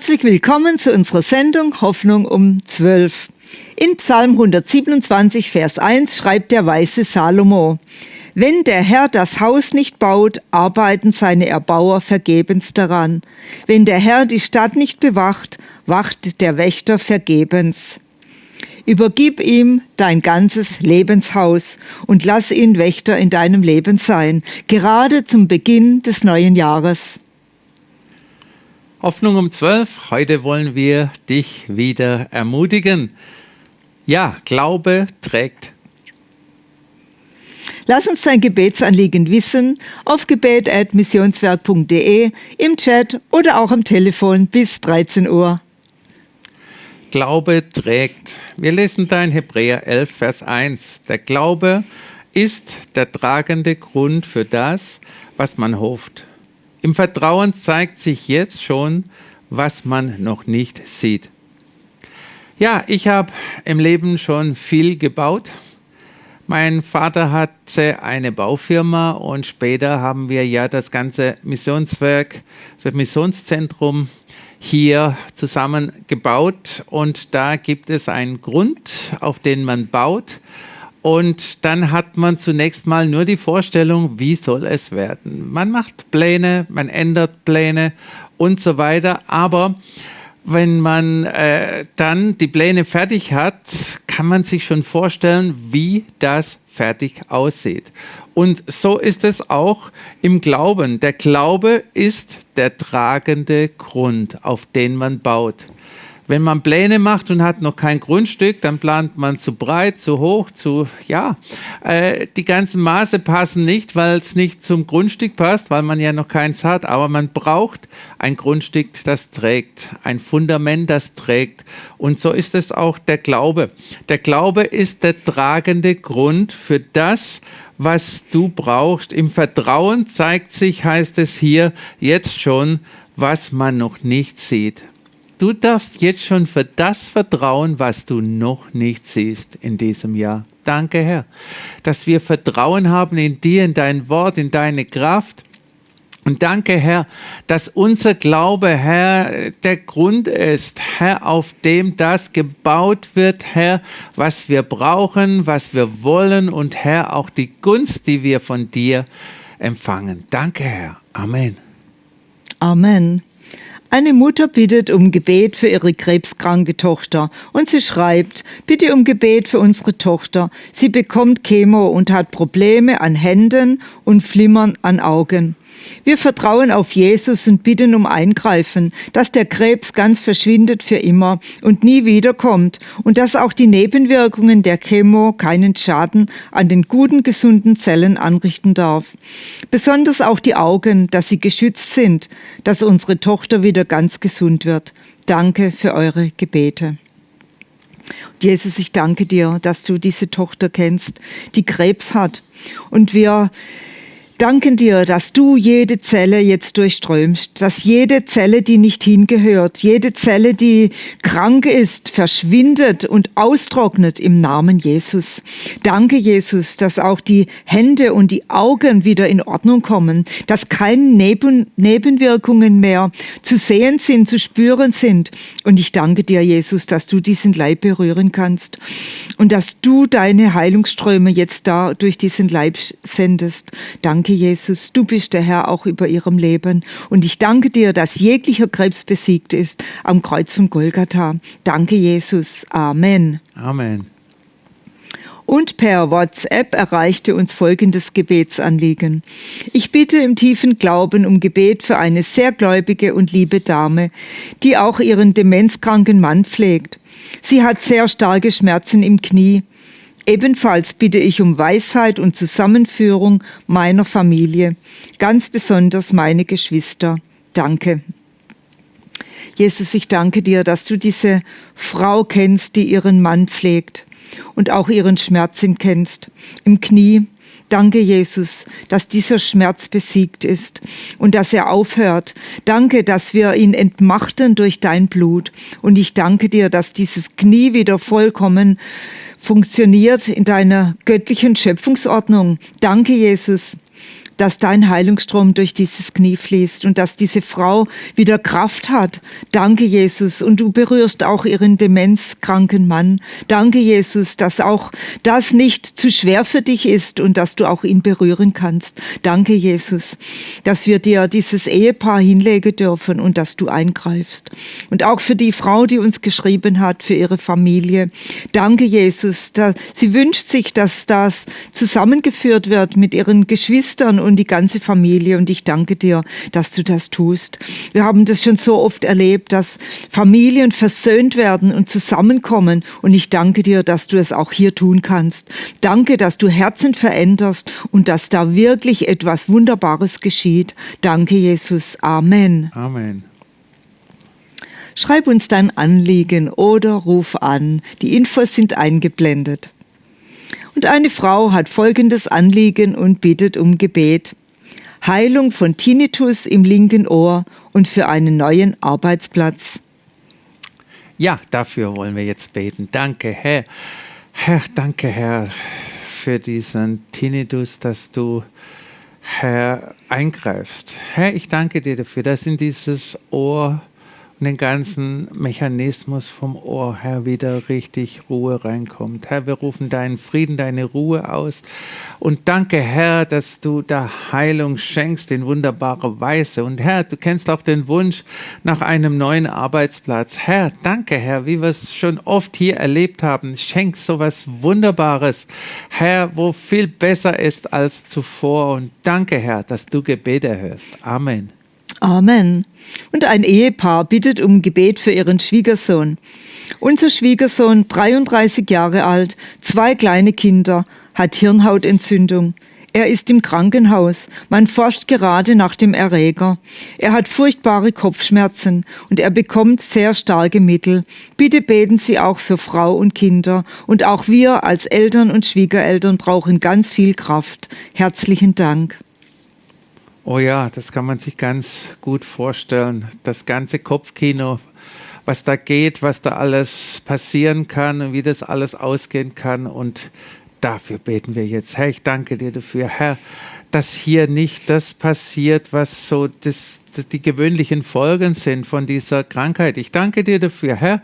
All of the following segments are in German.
Herzlich willkommen zu unserer Sendung Hoffnung um 12. In Psalm 127, Vers 1 schreibt der weise Salomo, wenn der Herr das Haus nicht baut, arbeiten seine Erbauer vergebens daran. Wenn der Herr die Stadt nicht bewacht, wacht der Wächter vergebens. Übergib ihm dein ganzes Lebenshaus und lass ihn Wächter in deinem Leben sein, gerade zum Beginn des neuen Jahres. Hoffnung um 12. Heute wollen wir dich wieder ermutigen. Ja, Glaube trägt. Lass uns dein Gebetsanliegen wissen auf gebet.missionswerk.de, im Chat oder auch am Telefon bis 13 Uhr. Glaube trägt. Wir lesen da in Hebräer 11, Vers 1. Der Glaube ist der tragende Grund für das, was man hofft. Im Vertrauen zeigt sich jetzt schon, was man noch nicht sieht. Ja, ich habe im Leben schon viel gebaut. Mein Vater hatte eine Baufirma und später haben wir ja das ganze Missionswerk, das Missionszentrum hier zusammengebaut und da gibt es einen Grund, auf den man baut und dann hat man zunächst mal nur die Vorstellung, wie soll es werden. Man macht Pläne, man ändert Pläne und so weiter, aber wenn man äh, dann die Pläne fertig hat, kann man sich schon vorstellen, wie das fertig aussieht. Und so ist es auch im Glauben. Der Glaube ist der tragende Grund, auf den man baut. Wenn man Pläne macht und hat noch kein Grundstück, dann plant man zu breit, zu hoch, zu, ja, äh, die ganzen Maße passen nicht, weil es nicht zum Grundstück passt, weil man ja noch keins hat, aber man braucht ein Grundstück, das trägt, ein Fundament, das trägt. Und so ist es auch der Glaube. Der Glaube ist der tragende Grund für das, was du brauchst. Im Vertrauen zeigt sich, heißt es hier, jetzt schon, was man noch nicht sieht. Du darfst jetzt schon für das vertrauen, was du noch nicht siehst in diesem Jahr. Danke, Herr, dass wir Vertrauen haben in dir, in dein Wort, in deine Kraft. Und danke, Herr, dass unser Glaube, Herr, der Grund ist, Herr, auf dem das gebaut wird, Herr, was wir brauchen, was wir wollen und Herr, auch die Gunst, die wir von dir empfangen. Danke, Herr. Amen. Amen. Eine Mutter bittet um Gebet für ihre krebskranke Tochter und sie schreibt, bitte um Gebet für unsere Tochter. Sie bekommt Chemo und hat Probleme an Händen und Flimmern an Augen. Wir vertrauen auf Jesus und bitten um Eingreifen, dass der Krebs ganz verschwindet für immer und nie wiederkommt und dass auch die Nebenwirkungen der Chemo keinen Schaden an den guten, gesunden Zellen anrichten darf. Besonders auch die Augen, dass sie geschützt sind, dass unsere Tochter wieder ganz gesund wird. Danke für eure Gebete. Jesus, ich danke dir, dass du diese Tochter kennst, die Krebs hat. Und wir danken dir, dass du jede Zelle jetzt durchströmst, dass jede Zelle, die nicht hingehört, jede Zelle, die krank ist, verschwindet und austrocknet im Namen Jesus. Danke, Jesus, dass auch die Hände und die Augen wieder in Ordnung kommen, dass keine Neben Nebenwirkungen mehr zu sehen sind, zu spüren sind. Und ich danke dir, Jesus, dass du diesen Leib berühren kannst und dass du deine Heilungsströme jetzt da durch diesen Leib sendest. Danke, Danke, Jesus, du bist der Herr auch über ihrem Leben. Und ich danke dir, dass jeglicher Krebs besiegt ist am Kreuz von Golgatha. Danke, Jesus. Amen. Amen. Und per WhatsApp erreichte uns folgendes Gebetsanliegen. Ich bitte im tiefen Glauben um Gebet für eine sehr gläubige und liebe Dame, die auch ihren demenzkranken Mann pflegt. Sie hat sehr starke Schmerzen im Knie Ebenfalls bitte ich um Weisheit und Zusammenführung meiner Familie, ganz besonders meine Geschwister. Danke. Jesus, ich danke dir, dass du diese Frau kennst, die ihren Mann pflegt und auch ihren Schmerzen kennst. Im Knie. Danke, Jesus, dass dieser Schmerz besiegt ist und dass er aufhört. Danke, dass wir ihn entmachten durch dein Blut. Und ich danke dir, dass dieses Knie wieder vollkommen funktioniert in deiner göttlichen Schöpfungsordnung. Danke, Jesus, dass dein Heilungsstrom durch dieses Knie fließt und dass diese Frau wieder Kraft hat. Danke, Jesus. Und du berührst auch ihren demenzkranken Mann. Danke, Jesus, dass auch das nicht zu schwer für dich ist und dass du auch ihn berühren kannst. Danke, Jesus, dass wir dir dieses Ehepaar hinlegen dürfen und dass du eingreifst. Und auch für die Frau, die uns geschrieben hat, für ihre Familie. Danke, Jesus. Sie wünscht sich, dass das zusammengeführt wird mit ihren Geschwistern und die ganze Familie. Und ich danke dir, dass du das tust. Wir haben das schon so oft erlebt, dass Familien versöhnt werden und zusammenkommen. Und ich danke dir, dass du es auch hier tun kannst. Danke, dass du Herzen veränderst und dass da wirklich etwas Wunderbares geschieht. Danke, Jesus. Amen. Amen. Schreib uns dein Anliegen oder ruf an. Die Infos sind eingeblendet. Und eine Frau hat folgendes Anliegen und bittet um Gebet. Heilung von Tinnitus im linken Ohr und für einen neuen Arbeitsplatz. Ja, dafür wollen wir jetzt beten. Danke, Herr. Herr, danke, Herr, für diesen Tinnitus, dass du, Herr, eingreifst. Herr, ich danke dir dafür, dass in dieses Ohr den ganzen Mechanismus vom Ohr, Herr, wieder richtig Ruhe reinkommt. Herr, wir rufen deinen Frieden, deine Ruhe aus. Und danke, Herr, dass du da Heilung schenkst in wunderbarer Weise. Und Herr, du kennst auch den Wunsch nach einem neuen Arbeitsplatz. Herr, danke, Herr, wie wir es schon oft hier erlebt haben. Schenk so was Wunderbares, Herr, wo viel besser ist als zuvor. Und danke, Herr, dass du Gebete hörst. Amen. Amen. Und ein Ehepaar bittet um Gebet für ihren Schwiegersohn. Unser Schwiegersohn, 33 Jahre alt, zwei kleine Kinder, hat Hirnhautentzündung. Er ist im Krankenhaus. Man forscht gerade nach dem Erreger. Er hat furchtbare Kopfschmerzen und er bekommt sehr starke Mittel. Bitte beten Sie auch für Frau und Kinder. Und auch wir als Eltern und Schwiegereltern brauchen ganz viel Kraft. Herzlichen Dank. Oh ja, das kann man sich ganz gut vorstellen. Das ganze Kopfkino, was da geht, was da alles passieren kann und wie das alles ausgehen kann. Und dafür beten wir jetzt. Herr, ich danke dir dafür, Herr, dass hier nicht das passiert, was so das, das, die gewöhnlichen Folgen sind von dieser Krankheit. Ich danke dir dafür, Herr.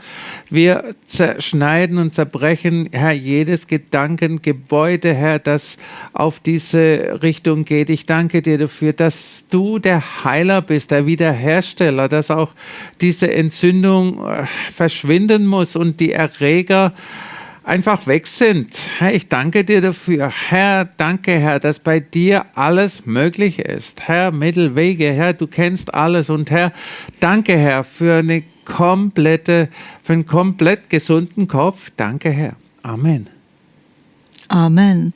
Wir zerschneiden und zerbrechen, Herr, jedes Gedankengebäude, Herr, das auf diese Richtung geht. Ich danke dir dafür, dass du der Heiler bist, der Wiederhersteller, dass auch diese Entzündung äh, verschwinden muss und die Erreger einfach weg sind. Herr, ich danke dir dafür. Herr, danke, Herr, dass bei dir alles möglich ist. Herr, Mittelwege, Herr, du kennst alles. Und Herr, danke, Herr, für eine komplette, für einen komplett gesunden Kopf. Danke, Herr. Amen. Amen.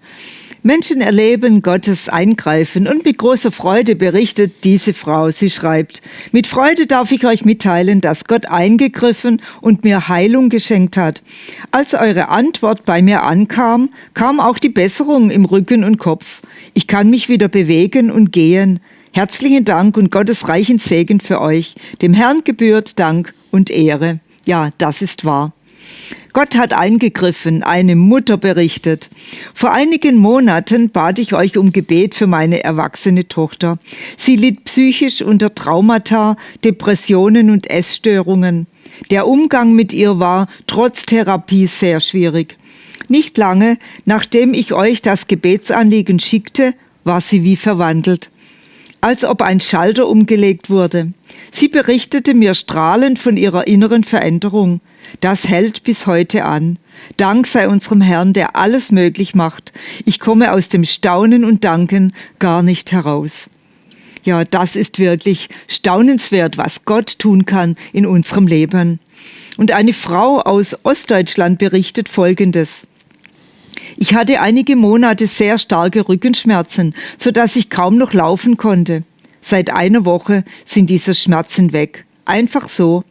Menschen erleben Gottes Eingreifen und mit großer Freude berichtet diese Frau. Sie schreibt, mit Freude darf ich euch mitteilen, dass Gott eingegriffen und mir Heilung geschenkt hat. Als eure Antwort bei mir ankam, kam auch die Besserung im Rücken und Kopf. Ich kann mich wieder bewegen und gehen. Herzlichen Dank und Gottes reichen Segen für euch. Dem Herrn gebührt Dank und Ehre. Ja, das ist wahr. Gott hat eingegriffen, eine Mutter berichtet. Vor einigen Monaten bat ich euch um Gebet für meine erwachsene Tochter. Sie litt psychisch unter Traumata, Depressionen und Essstörungen. Der Umgang mit ihr war trotz Therapie sehr schwierig. Nicht lange, nachdem ich euch das Gebetsanliegen schickte, war sie wie verwandelt als ob ein Schalter umgelegt wurde. Sie berichtete mir strahlend von ihrer inneren Veränderung. Das hält bis heute an. Dank sei unserem Herrn, der alles möglich macht. Ich komme aus dem Staunen und Danken gar nicht heraus. Ja, das ist wirklich staunenswert, was Gott tun kann in unserem Leben. Und eine Frau aus Ostdeutschland berichtet Folgendes. Ich hatte einige Monate sehr starke Rückenschmerzen, so dass ich kaum noch laufen konnte. Seit einer Woche sind diese Schmerzen weg. Einfach so.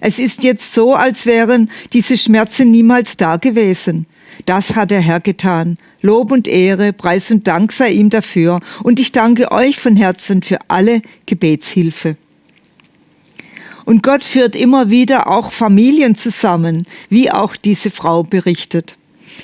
Es ist jetzt so, als wären diese Schmerzen niemals da gewesen. Das hat der Herr getan. Lob und Ehre, Preis und Dank sei ihm dafür. Und ich danke euch von Herzen für alle Gebetshilfe. Und Gott führt immer wieder auch Familien zusammen, wie auch diese Frau berichtet.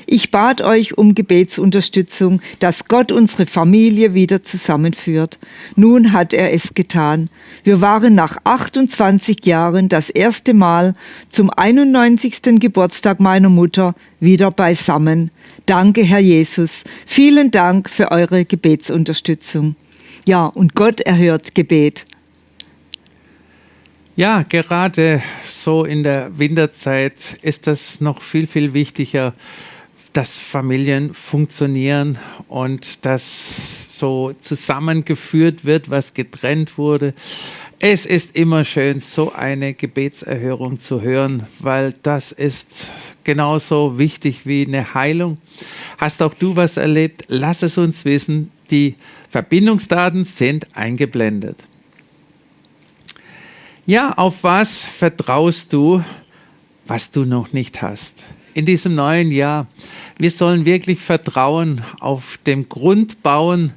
Ich bat euch um Gebetsunterstützung, dass Gott unsere Familie wieder zusammenführt. Nun hat er es getan. Wir waren nach 28 Jahren das erste Mal zum 91. Geburtstag meiner Mutter wieder beisammen. Danke, Herr Jesus. Vielen Dank für eure Gebetsunterstützung. Ja, und Gott erhört Gebet. Ja, gerade so in der Winterzeit ist das noch viel, viel wichtiger, dass Familien funktionieren und dass so zusammengeführt wird, was getrennt wurde. Es ist immer schön, so eine Gebetserhörung zu hören, weil das ist genauso wichtig wie eine Heilung. Hast auch du was erlebt? Lass es uns wissen. Die Verbindungsdaten sind eingeblendet. Ja, auf was vertraust du, was du noch nicht hast? In diesem neuen Jahr wir sollen wirklich vertrauen auf dem Grundbauen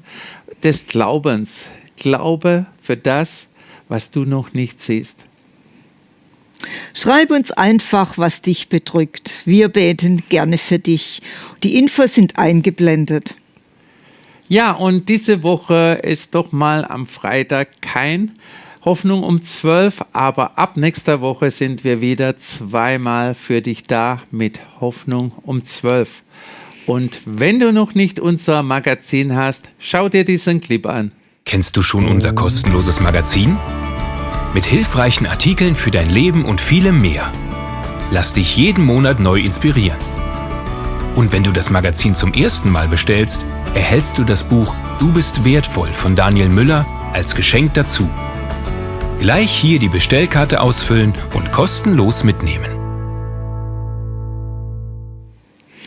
des Glaubens. Glaube für das, was du noch nicht siehst. Schreib uns einfach, was dich bedrückt. Wir beten gerne für dich. Die Infos sind eingeblendet. Ja, und diese Woche ist doch mal am Freitag kein Hoffnung um 12, aber ab nächster Woche sind wir wieder zweimal für dich da mit Hoffnung um 12. Und wenn du noch nicht unser Magazin hast, schau dir diesen Clip an. Kennst du schon unser kostenloses Magazin? Mit hilfreichen Artikeln für dein Leben und vielem mehr. Lass dich jeden Monat neu inspirieren. Und wenn du das Magazin zum ersten Mal bestellst, erhältst du das Buch Du bist wertvoll von Daniel Müller als Geschenk dazu. Gleich hier die Bestellkarte ausfüllen und kostenlos mitnehmen.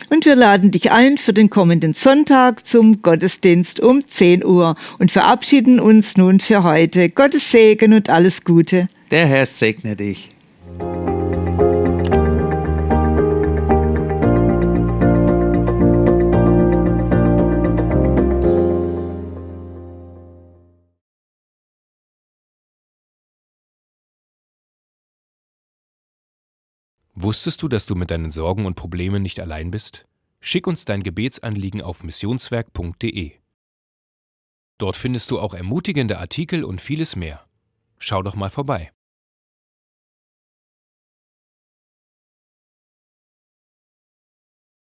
Und wir laden dich ein für den kommenden Sonntag zum Gottesdienst um 10 Uhr und verabschieden uns nun für heute. Gottes Segen und alles Gute. Der Herr segne dich. Wusstest du, dass du mit deinen Sorgen und Problemen nicht allein bist? Schick uns dein Gebetsanliegen auf missionswerk.de. Dort findest du auch ermutigende Artikel und vieles mehr. Schau doch mal vorbei.